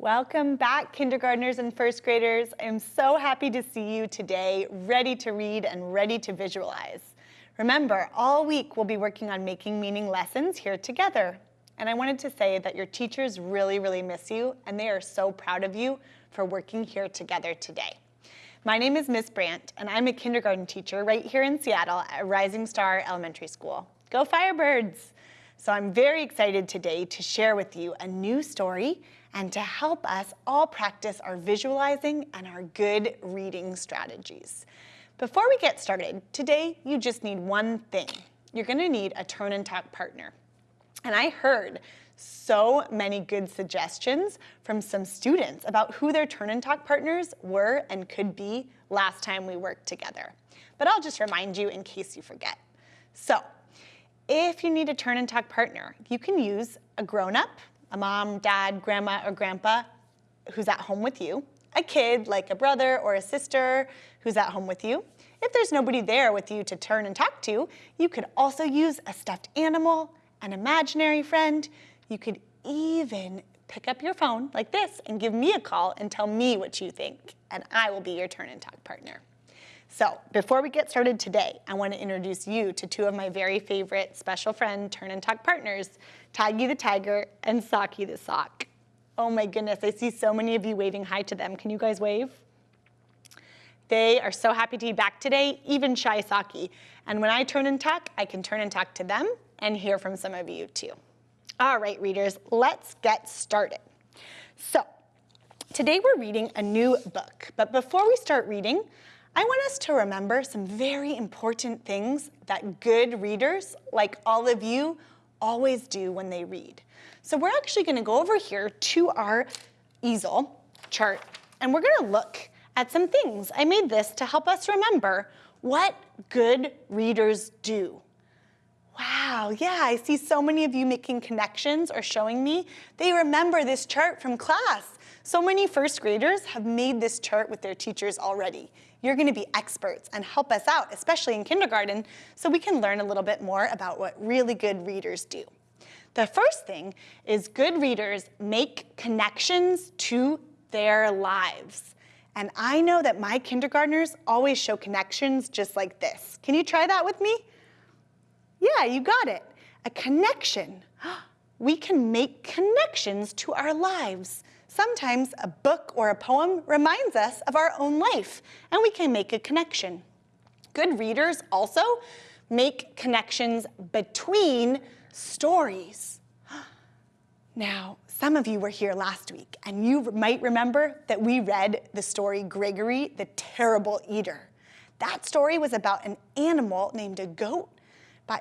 Welcome back, kindergartners and first graders. I'm so happy to see you today, ready to read and ready to visualize. Remember, all week we'll be working on making meaning lessons here together. And I wanted to say that your teachers really, really miss you, and they are so proud of you for working here together today. My name is Miss Brandt, and I'm a kindergarten teacher right here in Seattle at Rising Star Elementary School. Go Firebirds! So I'm very excited today to share with you a new story and to help us all practice our visualizing and our good reading strategies. Before we get started, today you just need one thing. You're gonna need a turn and talk partner. And I heard so many good suggestions from some students about who their turn and talk partners were and could be last time we worked together. But I'll just remind you in case you forget. So if you need a turn and talk partner, you can use a grown-up a mom, dad, grandma, or grandpa who's at home with you, a kid like a brother or a sister who's at home with you. If there's nobody there with you to turn and talk to, you could also use a stuffed animal, an imaginary friend. You could even pick up your phone like this and give me a call and tell me what you think, and I will be your turn and talk partner. So before we get started today, I want to introduce you to two of my very favorite special friend turn and talk partners, Tiggy the tiger and Socky the sock. Oh my goodness, I see so many of you waving hi to them. Can you guys wave? They are so happy to be back today, even Shy Socky. And when I turn and talk, I can turn and talk to them and hear from some of you too. All right, readers, let's get started. So, today we're reading a new book, but before we start reading, I want us to remember some very important things that good readers, like all of you, always do when they read. So we're actually gonna go over here to our easel chart, and we're gonna look at some things. I made this to help us remember what good readers do. Wow, yeah, I see so many of you making connections or showing me. They remember this chart from class. So many first graders have made this chart with their teachers already. You're gonna be experts and help us out, especially in kindergarten, so we can learn a little bit more about what really good readers do. The first thing is good readers make connections to their lives. And I know that my kindergartners always show connections just like this. Can you try that with me? Yeah, you got it. A connection. We can make connections to our lives. Sometimes a book or a poem reminds us of our own life, and we can make a connection. Good readers also make connections between stories. Now, some of you were here last week, and you might remember that we read the story Gregory the Terrible Eater. That story was about an animal named a goat,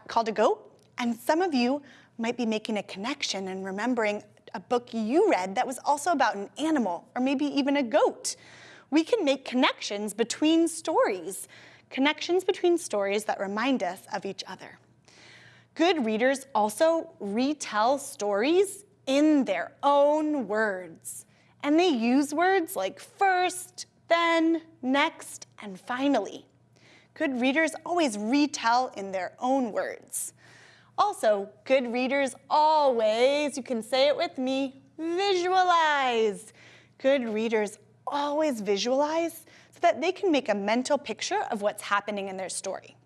called a goat, and some of you might be making a connection and remembering a book you read that was also about an animal or maybe even a goat. We can make connections between stories, connections between stories that remind us of each other. Good readers also retell stories in their own words. And they use words like first, then, next, and finally. Good readers always retell in their own words. Also, good readers always, you can say it with me, visualize. Good readers always visualize so that they can make a mental picture of what's happening in their story.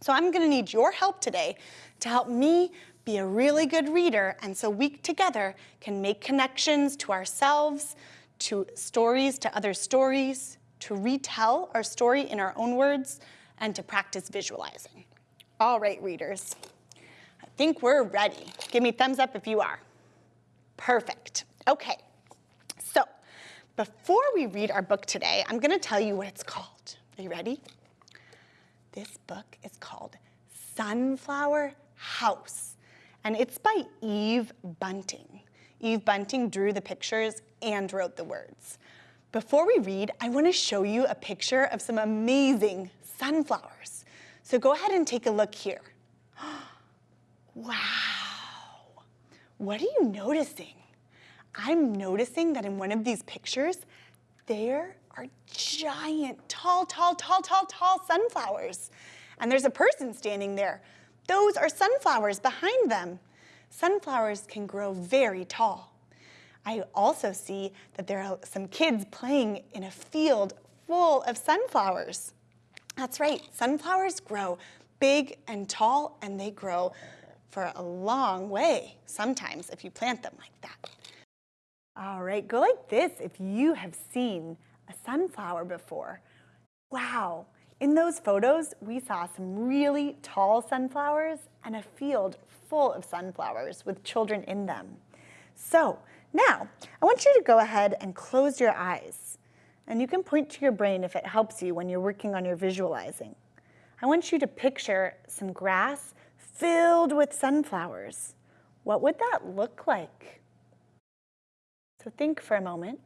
So I'm gonna need your help today to help me be a really good reader and so we together can make connections to ourselves, to stories, to other stories, to retell our story in our own words, and to practice visualizing. All right, readers think we're ready. Give me thumbs up if you are. Perfect. Okay, so before we read our book today, I'm gonna tell you what it's called. Are you ready? This book is called Sunflower House, and it's by Eve Bunting. Eve Bunting drew the pictures and wrote the words. Before we read, I wanna show you a picture of some amazing sunflowers. So go ahead and take a look here. Wow. What are you noticing? I'm noticing that in one of these pictures, there are giant, tall, tall, tall, tall, tall sunflowers. And there's a person standing there. Those are sunflowers behind them. Sunflowers can grow very tall. I also see that there are some kids playing in a field full of sunflowers. That's right, sunflowers grow big and tall and they grow for a long way sometimes if you plant them like that. All right, go like this if you have seen a sunflower before. Wow, in those photos, we saw some really tall sunflowers and a field full of sunflowers with children in them. So now, I want you to go ahead and close your eyes. And you can point to your brain if it helps you when you're working on your visualizing. I want you to picture some grass filled with sunflowers. What would that look like? So think for a moment.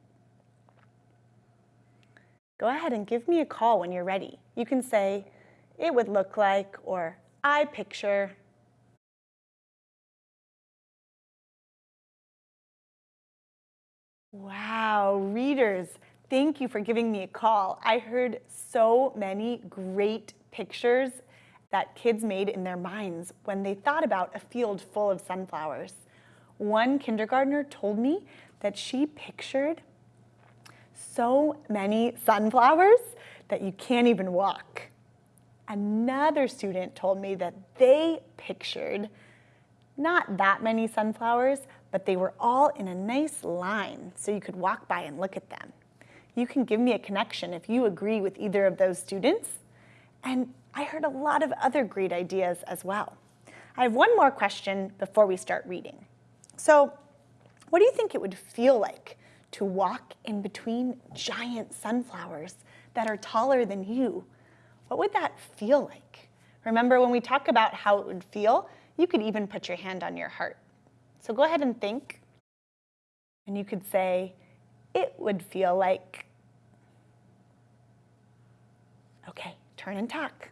Go ahead and give me a call when you're ready. You can say, it would look like, or I picture. Wow, readers, thank you for giving me a call. I heard so many great pictures that kids made in their minds when they thought about a field full of sunflowers. One kindergartner told me that she pictured so many sunflowers that you can't even walk. Another student told me that they pictured not that many sunflowers, but they were all in a nice line so you could walk by and look at them. You can give me a connection if you agree with either of those students. And I heard a lot of other great ideas as well. I have one more question before we start reading. So what do you think it would feel like to walk in between giant sunflowers that are taller than you? What would that feel like? Remember when we talk about how it would feel, you could even put your hand on your heart. So go ahead and think. And you could say, it would feel like, okay, turn and talk.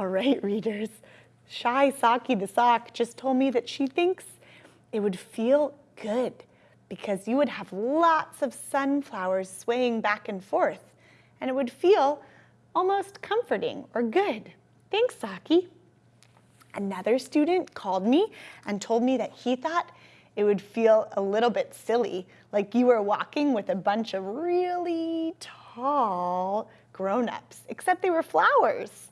All right, readers. Shy Socky the sock just told me that she thinks it would feel good because you would have lots of sunflowers swaying back and forth and it would feel almost comforting or good. Thanks, Socky. Another student called me and told me that he thought it would feel a little bit silly, like you were walking with a bunch of really tall grown-ups, except they were flowers.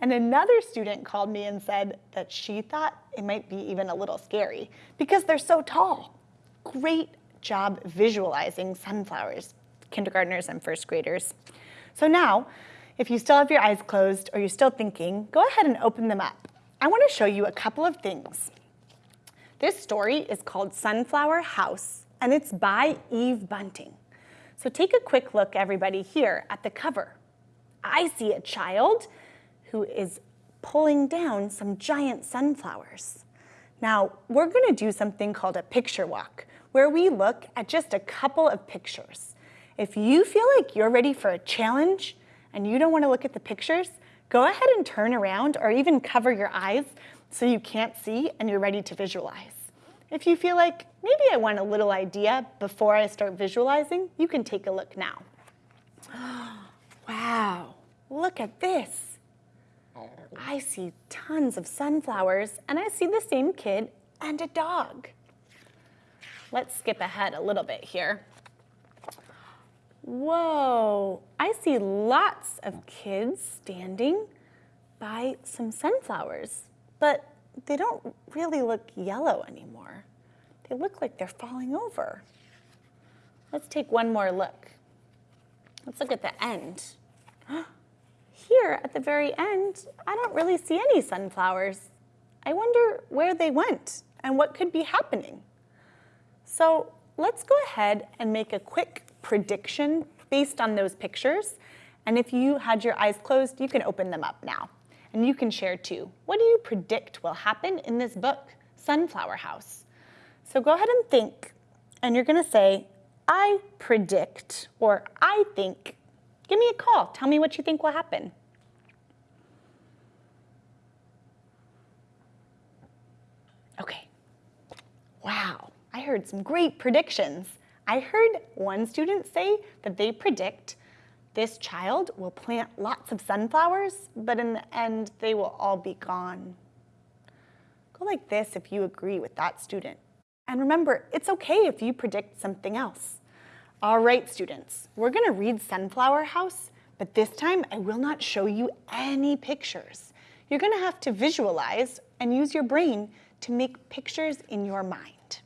And another student called me and said that she thought it might be even a little scary because they're so tall. Great job visualizing sunflowers, kindergartners and first graders. So now, if you still have your eyes closed or you're still thinking, go ahead and open them up. I wanna show you a couple of things. This story is called Sunflower House and it's by Eve Bunting. So take a quick look, everybody, here at the cover. I see a child who is pulling down some giant sunflowers. Now, we're gonna do something called a picture walk, where we look at just a couple of pictures. If you feel like you're ready for a challenge and you don't wanna look at the pictures, go ahead and turn around or even cover your eyes so you can't see and you're ready to visualize. If you feel like maybe I want a little idea before I start visualizing, you can take a look now. wow, look at this. I see tons of sunflowers and I see the same kid and a dog. Let's skip ahead a little bit here. Whoa, I see lots of kids standing by some sunflowers, but they don't really look yellow anymore. They look like they're falling over. Let's take one more look. Let's look at the end. Here at the very end, I don't really see any sunflowers. I wonder where they went and what could be happening. So let's go ahead and make a quick prediction based on those pictures. And if you had your eyes closed, you can open them up now. And you can share too. What do you predict will happen in this book, Sunflower House? So go ahead and think, and you're gonna say, I predict, or I think. Give me a call, tell me what you think will happen. Okay. Wow, I heard some great predictions. I heard one student say that they predict this child will plant lots of sunflowers, but in the end, they will all be gone. Go like this if you agree with that student. And remember, it's okay if you predict something else. All right, students, we're gonna read Sunflower House, but this time I will not show you any pictures. You're gonna have to visualize and use your brain to make pictures in your mind.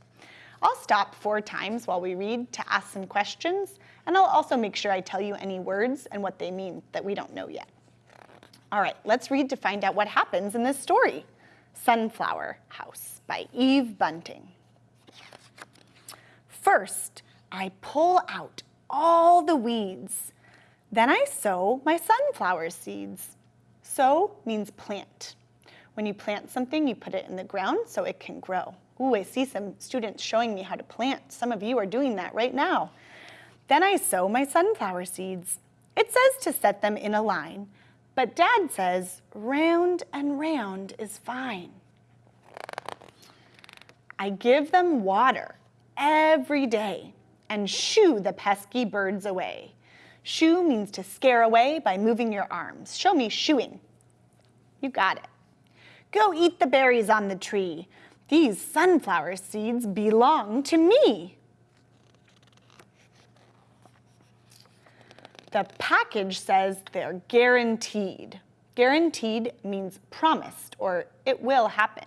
I'll stop four times while we read to ask some questions, and I'll also make sure I tell you any words and what they mean that we don't know yet. All right, let's read to find out what happens in this story. Sunflower House by Eve Bunting. First, I pull out all the weeds. Then I sow my sunflower seeds. Sow means plant. When you plant something, you put it in the ground so it can grow. Ooh, I see some students showing me how to plant. Some of you are doing that right now. Then I sow my sunflower seeds. It says to set them in a line, but Dad says round and round is fine. I give them water every day and shoo the pesky birds away. Shoo means to scare away by moving your arms. Show me shooing. You got it. Go eat the berries on the tree. These sunflower seeds belong to me. The package says they're guaranteed. Guaranteed means promised or it will happen.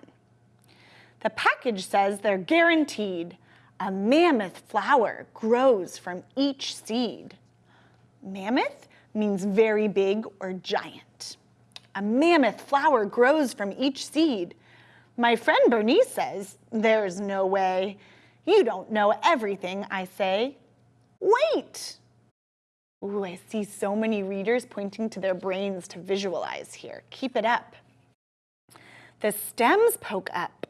The package says they're guaranteed. A mammoth flower grows from each seed. Mammoth means very big or giant. A mammoth flower grows from each seed. My friend Bernice says, there's no way. You don't know everything, I say. Wait! Ooh, I see so many readers pointing to their brains to visualize here. Keep it up. The stems poke up,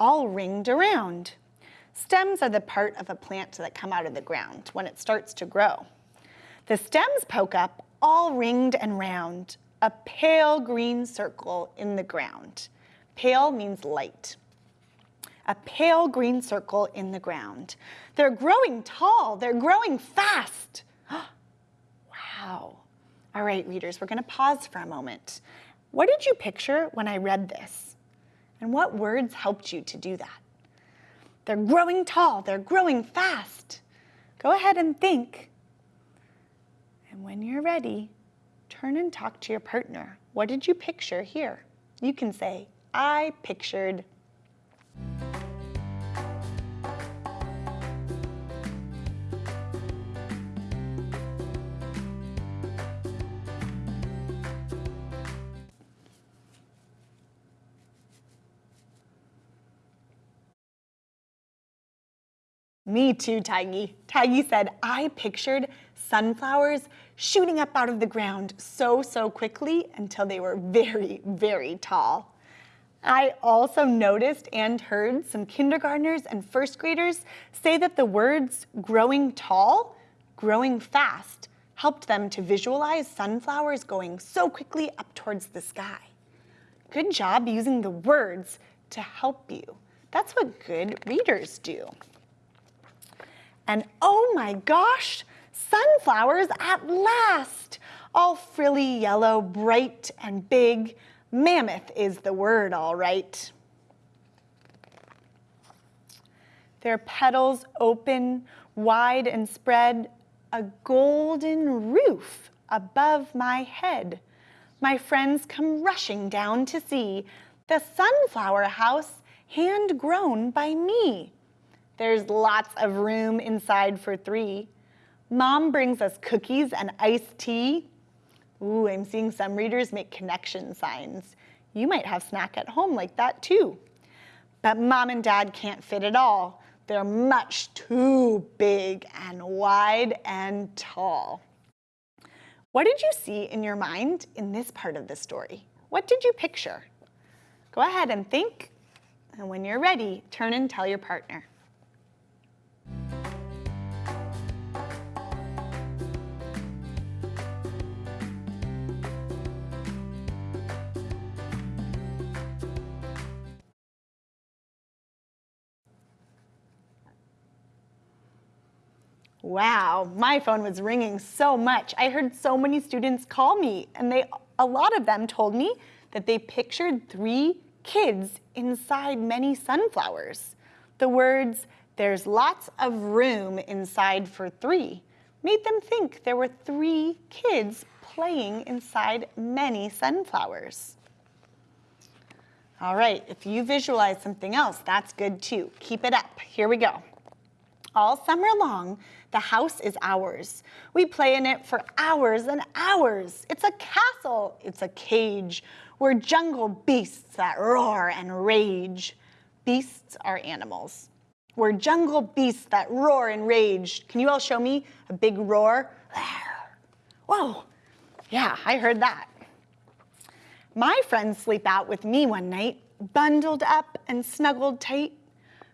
all ringed around. Stems are the part of a plant that come out of the ground when it starts to grow. The stems poke up, all ringed and round, a pale green circle in the ground. Pale means light. A pale green circle in the ground. They're growing tall, they're growing fast. wow. All right, readers, we're gonna pause for a moment. What did you picture when I read this? And what words helped you to do that? They're growing tall, they're growing fast. Go ahead and think. And when you're ready, turn and talk to your partner. What did you picture here? You can say, I pictured Me too, Tiggy. Tiggy said, I pictured sunflowers shooting up out of the ground so, so quickly until they were very, very tall. I also noticed and heard some kindergartners and first graders say that the words growing tall, growing fast, helped them to visualize sunflowers going so quickly up towards the sky. Good job using the words to help you. That's what good readers do. And oh my gosh, sunflowers at last! All frilly yellow, bright and big, Mammoth is the word, all right. Their petals open, wide and spread, a golden roof above my head. My friends come rushing down to see the sunflower house hand grown by me. There's lots of room inside for three. Mom brings us cookies and iced tea. Ooh, I'm seeing some readers make connection signs. You might have snack at home like that too. But mom and dad can't fit it all. They're much too big and wide and tall. What did you see in your mind in this part of the story? What did you picture? Go ahead and think, and when you're ready, turn and tell your partner. Wow, my phone was ringing so much. I heard so many students call me and they, a lot of them told me that they pictured three kids inside many sunflowers. The words, there's lots of room inside for three, made them think there were three kids playing inside many sunflowers. All right, if you visualize something else, that's good too. Keep it up. Here we go. All summer long, the house is ours. We play in it for hours and hours. It's a castle, it's a cage. We're jungle beasts that roar and rage. Beasts are animals. We're jungle beasts that roar and rage. Can you all show me a big roar? Whoa, yeah, I heard that. My friends sleep out with me one night, bundled up and snuggled tight.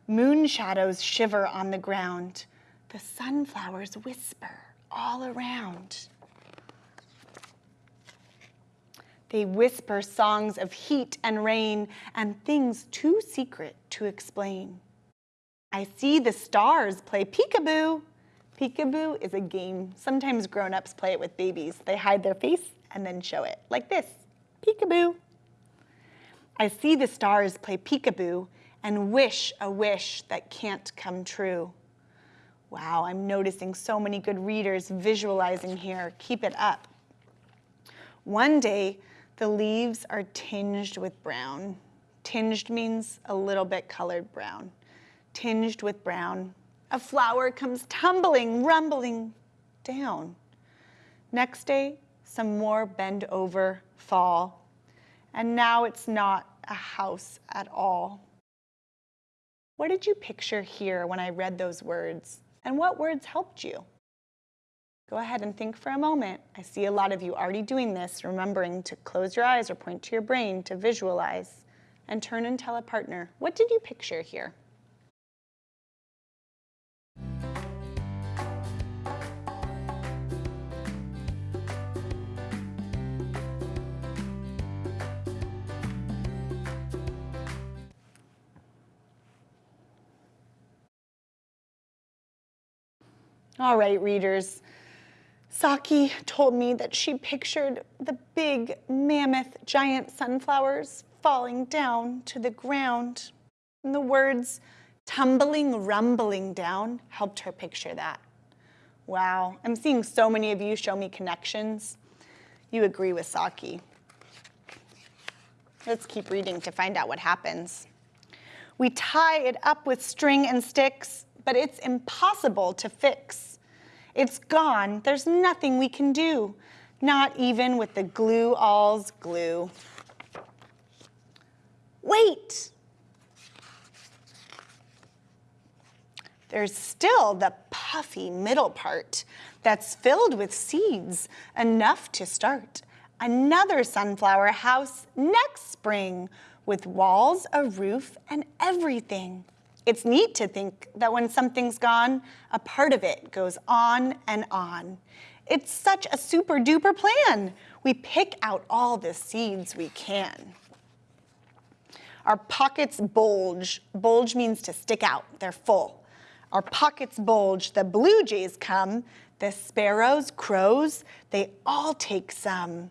Moon shadows shiver on the ground. The sunflowers whisper all around. They whisper songs of heat and rain and things too secret to explain. I see the stars play peekaboo. Peekaboo is a game. Sometimes grown-ups play it with babies. They hide their face and then show it, like this, peekaboo. I see the stars play peekaboo and wish a wish that can't come true. Wow, I'm noticing so many good readers visualizing here. Keep it up. One day, the leaves are tinged with brown. Tinged means a little bit colored brown. Tinged with brown. A flower comes tumbling, rumbling down. Next day, some more bend over fall. And now it's not a house at all. What did you picture here when I read those words? And what words helped you? Go ahead and think for a moment. I see a lot of you already doing this, remembering to close your eyes or point to your brain to visualize and turn and tell a partner, what did you picture here? All right, readers. Socky told me that she pictured the big, mammoth, giant sunflowers falling down to the ground. And the words tumbling, rumbling down helped her picture that. Wow, I'm seeing so many of you show me connections. You agree with Socky. Let's keep reading to find out what happens. We tie it up with string and sticks, but it's impossible to fix. It's gone, there's nothing we can do, not even with the glue all's glue. Wait! There's still the puffy middle part that's filled with seeds, enough to start another sunflower house next spring with walls, a roof, and everything. It's neat to think that when something's gone, a part of it goes on and on. It's such a super duper plan. We pick out all the seeds we can. Our pockets bulge. Bulge means to stick out, they're full. Our pockets bulge, the blue jays come, the sparrows, crows, they all take some.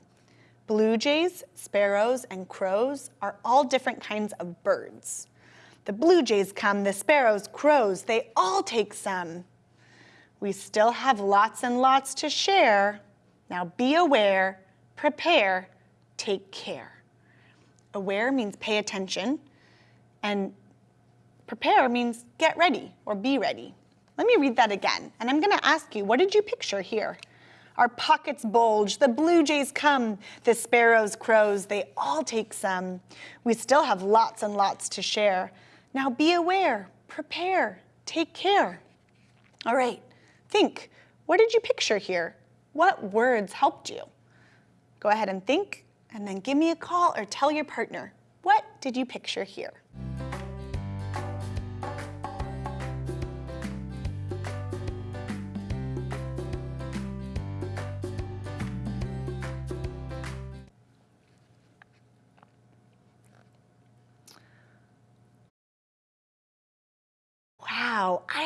Blue jays, sparrows, and crows are all different kinds of birds. The blue jays come, the sparrows, crows, they all take some. We still have lots and lots to share. Now be aware, prepare, take care. Aware means pay attention, and prepare means get ready or be ready. Let me read that again, and I'm gonna ask you, what did you picture here? Our pockets bulge, the blue jays come, the sparrows, crows, they all take some. We still have lots and lots to share. Now be aware, prepare, take care. All right, think, what did you picture here? What words helped you? Go ahead and think, and then give me a call or tell your partner, what did you picture here?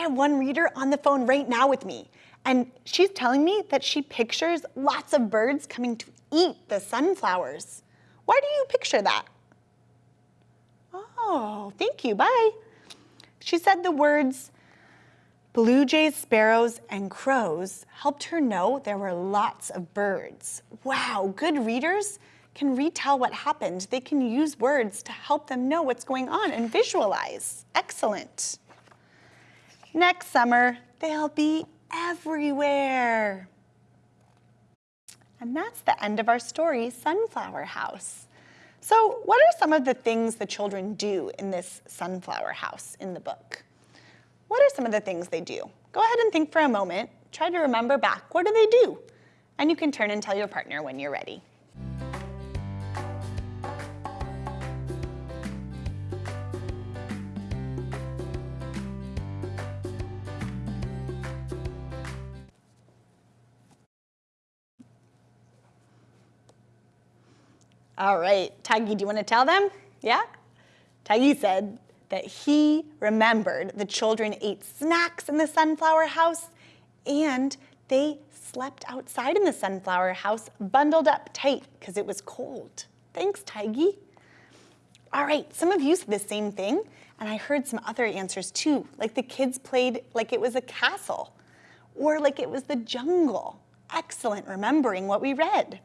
Have one reader on the phone right now with me. And she's telling me that she pictures lots of birds coming to eat the sunflowers. Why do you picture that? Oh, thank you, bye. She said the words blue jays, sparrows, and crows helped her know there were lots of birds. Wow, good readers can retell what happened. They can use words to help them know what's going on and visualize. Excellent. Next summer, they'll be everywhere. And that's the end of our story, Sunflower House. So what are some of the things the children do in this sunflower house in the book? What are some of the things they do? Go ahead and think for a moment. Try to remember back. What do they do? And you can turn and tell your partner when you're ready. All right, Tiggy, do you want to tell them? Yeah? Tiggy said that he remembered the children ate snacks in the sunflower house and they slept outside in the sunflower house bundled up tight because it was cold. Thanks, Tiggy. All right, some of you said the same thing and I heard some other answers too, like the kids played like it was a castle or like it was the jungle. Excellent remembering what we read.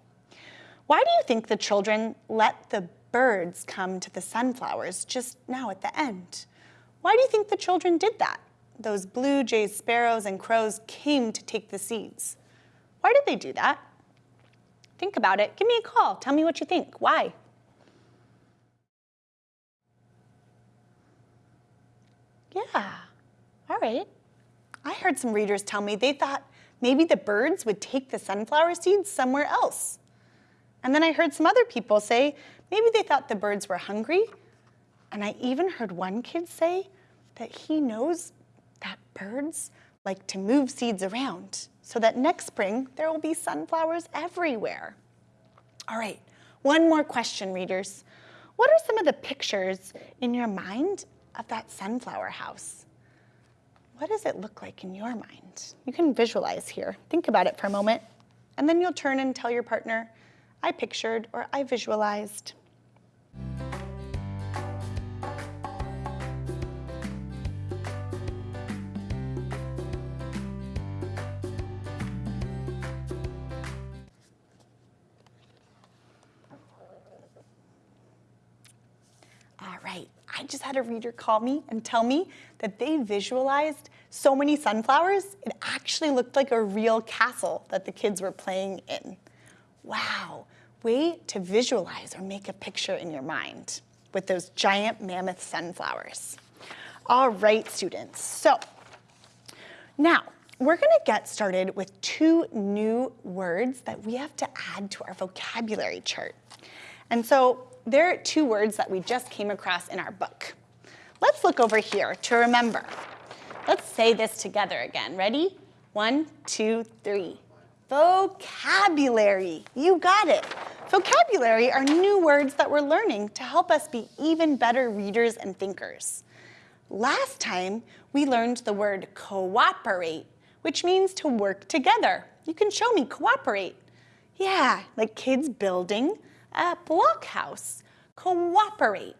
Why do you think the children let the birds come to the sunflowers just now at the end? Why do you think the children did that? Those blue jays, sparrows, and crows came to take the seeds. Why did they do that? Think about it. Give me a call. Tell me what you think. Why? Yeah, all right. I heard some readers tell me they thought maybe the birds would take the sunflower seeds somewhere else. And then I heard some other people say maybe they thought the birds were hungry. And I even heard one kid say that he knows that birds like to move seeds around so that next spring there will be sunflowers everywhere. All right, one more question, readers. What are some of the pictures in your mind of that sunflower house? What does it look like in your mind? You can visualize here. Think about it for a moment, and then you'll turn and tell your partner, I pictured or I visualized. All right, I just had a reader call me and tell me that they visualized so many sunflowers, it actually looked like a real castle that the kids were playing in. Way to visualize or make a picture in your mind with those giant mammoth sunflowers. All right, students, so now we're gonna get started with two new words that we have to add to our vocabulary chart. And so there are two words that we just came across in our book. Let's look over here to remember. Let's say this together again. Ready? One, two, three. Vocabulary, you got it. Vocabulary are new words that we're learning to help us be even better readers and thinkers. Last time, we learned the word cooperate, which means to work together. You can show me cooperate. Yeah, like kids building a blockhouse. Cooperate.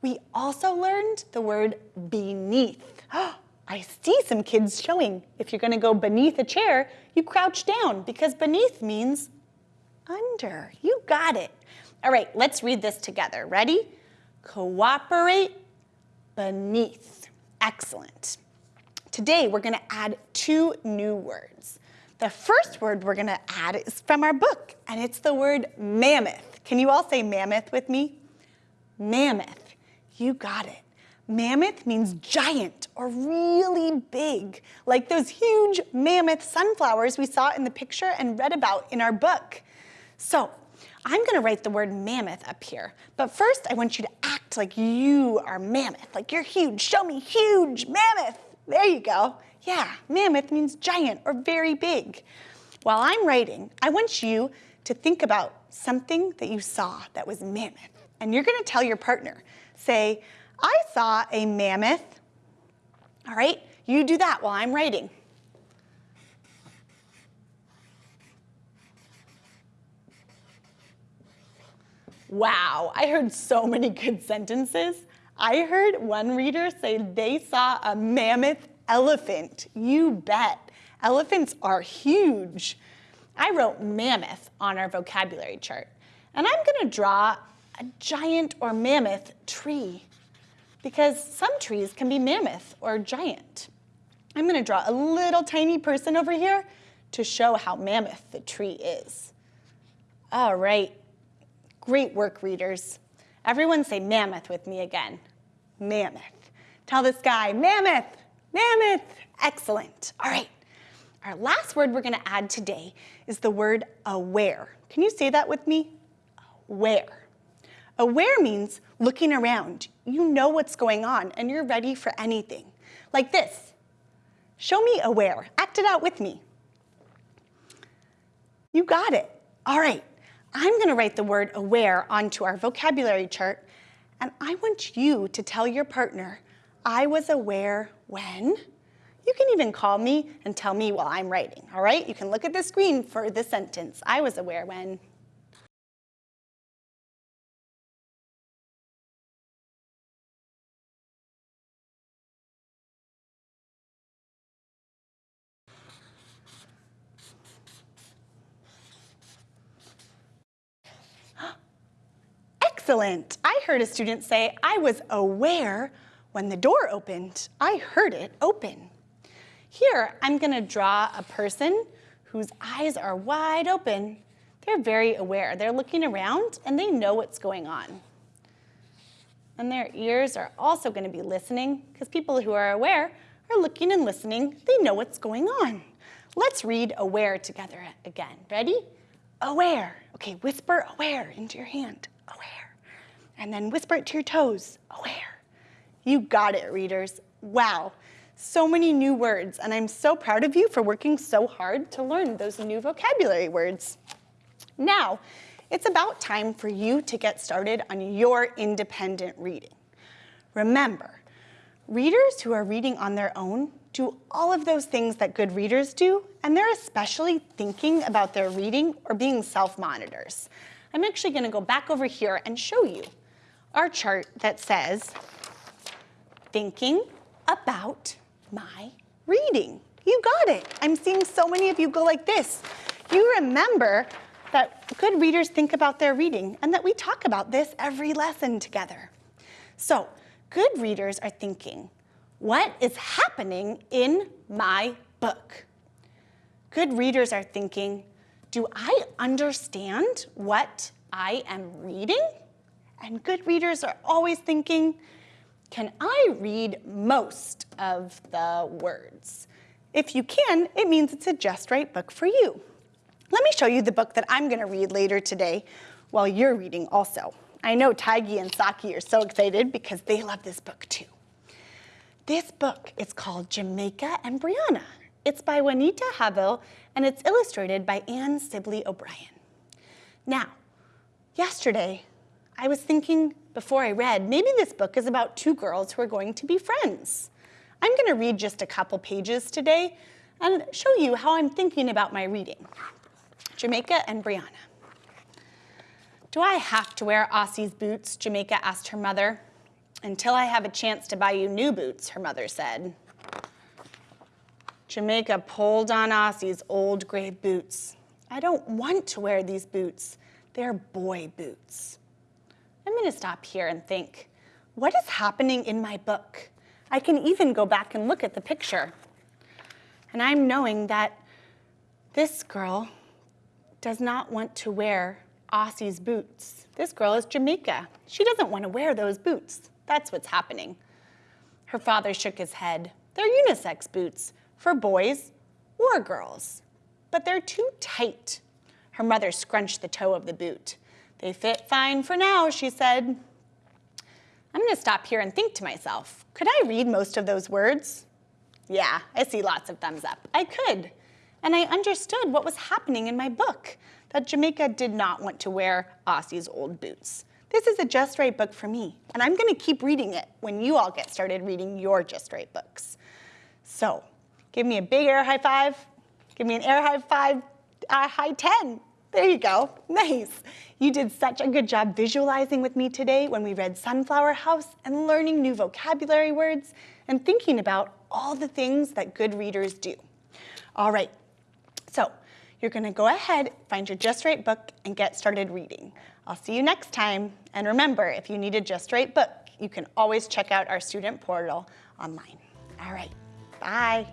We also learned the word beneath. I see some kids showing. If you're gonna go beneath a chair, you crouch down because beneath means under. You got it. All right, let's read this together. Ready? Cooperate beneath. Excellent. Today, we're gonna add two new words. The first word we're gonna add is from our book, and it's the word mammoth. Can you all say mammoth with me? Mammoth. You got it. Mammoth means giant or really big, like those huge mammoth sunflowers we saw in the picture and read about in our book. So I'm gonna write the word mammoth up here, but first I want you to act like you are mammoth, like you're huge. Show me huge mammoth. There you go. Yeah, mammoth means giant or very big. While I'm writing, I want you to think about something that you saw that was mammoth, and you're gonna tell your partner, say, I saw a mammoth. All right, you do that while I'm writing. Wow, I heard so many good sentences. I heard one reader say they saw a mammoth elephant. You bet. Elephants are huge. I wrote mammoth on our vocabulary chart, and I'm gonna draw a giant or mammoth tree because some trees can be mammoth or giant. I'm gonna draw a little tiny person over here to show how mammoth the tree is. All right, great work, readers. Everyone say mammoth with me again. Mammoth. Tell this guy, mammoth, mammoth. Excellent. All right. Our last word we're going to add today is the word aware. Can you say that with me? Aware. Aware means looking around. You know what's going on and you're ready for anything. Like this. Show me aware. Act it out with me. You got it. All right. I'm going to write the word aware onto our vocabulary chart, and I want you to tell your partner, I was aware when. You can even call me and tell me while I'm writing, all right? You can look at the screen for the sentence. I was aware when. Excellent. I heard a student say, I was aware when the door opened. I heard it open. Here, I'm gonna draw a person whose eyes are wide open. They're very aware. They're looking around and they know what's going on. And their ears are also gonna be listening because people who are aware are looking and listening. They know what's going on. Let's read aware together again. Ready? Aware. Okay, whisper aware into your hand. Aware and then whisper it to your toes, aware. You got it, readers. Wow, so many new words, and I'm so proud of you for working so hard to learn those new vocabulary words. Now, it's about time for you to get started on your independent reading. Remember, readers who are reading on their own do all of those things that good readers do, and they're especially thinking about their reading or being self-monitors. I'm actually gonna go back over here and show you our chart that says, thinking about my reading. You got it. I'm seeing so many of you go like this. You remember that good readers think about their reading and that we talk about this every lesson together. So good readers are thinking, what is happening in my book? Good readers are thinking, do I understand what I am reading? And good readers are always thinking, can I read most of the words? If you can, it means it's a just right book for you. Let me show you the book that I'm gonna read later today while you're reading also. I know Tiggy and Socky are so excited because they love this book too. This book is called Jamaica and Brianna. It's by Juanita Havill and it's illustrated by Anne Sibley O'Brien. Now, yesterday I was thinking before I read, maybe this book is about two girls who are going to be friends. I'm gonna read just a couple pages today and show you how I'm thinking about my reading. Jamaica and Brianna. Do I have to wear Ossie's boots? Jamaica asked her mother. Until I have a chance to buy you new boots, her mother said. Jamaica pulled on Ossie's old gray boots. I don't want to wear these boots. They're boy boots. I'm gonna stop here and think, what is happening in my book? I can even go back and look at the picture. And I'm knowing that this girl does not want to wear Ossie's boots. This girl is Jamaica. She doesn't want to wear those boots. That's what's happening. Her father shook his head. They're unisex boots for boys or girls, but they're too tight. Her mother scrunched the toe of the boot. They fit fine for now, she said. I'm gonna stop here and think to myself, could I read most of those words? Yeah, I see lots of thumbs up. I could. And I understood what was happening in my book, that Jamaica did not want to wear Ossie's old boots. This is a Just Right book for me, and I'm gonna keep reading it when you all get started reading your Just Right books. So, give me a big air high five, give me an air high five, a high 10. There you go, nice. You did such a good job visualizing with me today when we read Sunflower House and learning new vocabulary words and thinking about all the things that good readers do. All right, so you're gonna go ahead, find your Just Right book and get started reading. I'll see you next time. And remember, if you need a Just Right book, you can always check out our student portal online. All right, bye.